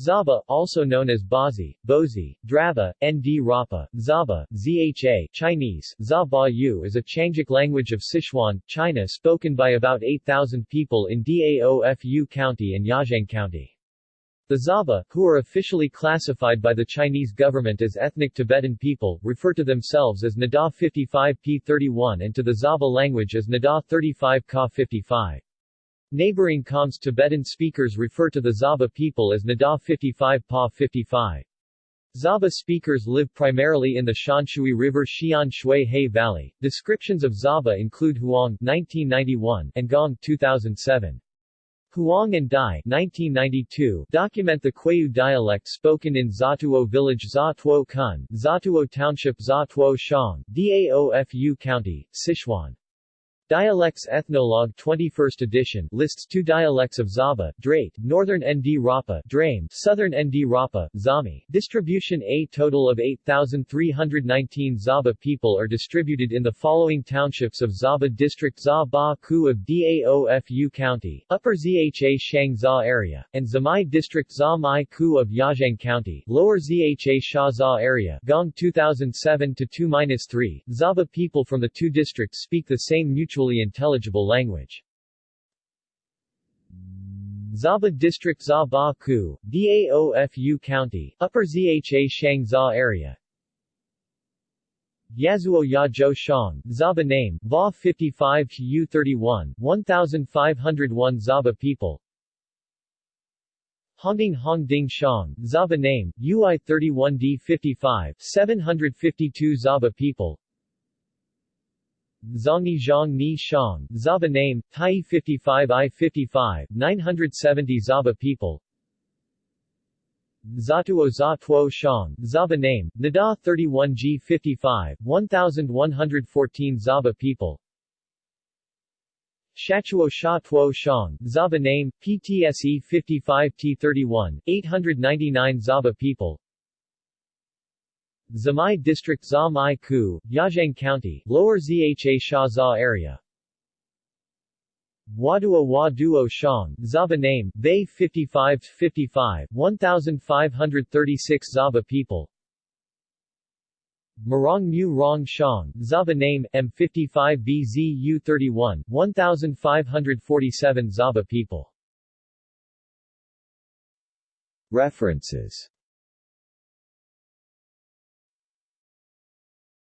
Zaba, also known as Bazi, Bozi, Drava, Nd Rapa, Zaba, Zha Chinese, Zaba Yu is a Qiangic language of Sichuan, China spoken by about 8,000 people in Daofu County and Yazhang County. The Zaba, who are officially classified by the Chinese government as ethnic Tibetan people, refer to themselves as Nada 55P31 and to the Zaba language as Nada 35 Ka 55. Neighboring Khams Tibetan speakers refer to the Zaba people as Nada 55 Pa 55. Zaba speakers live primarily in the Shanshui River Xian Shui He Valley. Descriptions of Zaba include Huang 1991 and Gong 2007. Huang and Dai 1992 document the Kwayu dialect spoken in Zatuo village Zatuo Kun, Zatuo Township Zatuo Shang, Daofu County, Sichuan. Dialects Ethnologue 21st edition lists two dialects of Zaba, Drate, Northern Nd Rapa, Drame, Southern Nd Rapa, Zami. Distribution A total of 8,319 Zaba people are distributed in the following townships of Zaba District Za Ba Ku of Daofu County, Upper Zha Shang Za area, and Zamai District Za Mai Ku of Yazhang County, Lower Zha Sha Za area, Gong 2007 to 2-3. Zaba people from the two districts speak the same mutual mutually intelligible language. Zaba District Za Ba Ku, Daofu County, Upper Zha Shang Za area. Yazuo Ya Zhou Shang, Zaba name, Va 55 U 31, 1501 Zaba people. Hongding Hongding Shang, Zaba name, UI 31D 55, 752 Zaba people Zhongni Zhang Ni Shang, Zaba name, Tai 55 I 55, 970 Zaba people. Zatuo Za Tuo Shang, Zaba name, Nada 31 G 55, 1114 Zaba people. Shachuo Sha Tuo Shang, Zaba name, PTSE 55 T31, 899 Zaba people Zamai District Za Mai Ku, Yazhang County, Lower Zha Sha Za area. Wadua Waduo Shang, Zaba name, Bay 55 55, 1536 Zaba people. Marong Mu Rong Shang, Zaba name, M55 BZU 31, 1547 Zaba people. References